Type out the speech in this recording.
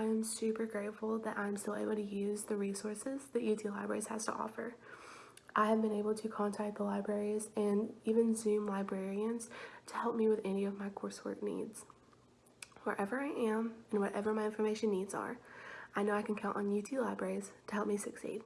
I am super grateful that I'm still able to use the resources that UT Libraries has to offer. I have been able to contact the libraries and even Zoom librarians to help me with any of my coursework needs. Wherever I am and whatever my information needs are, I know I can count on UT Libraries to help me succeed.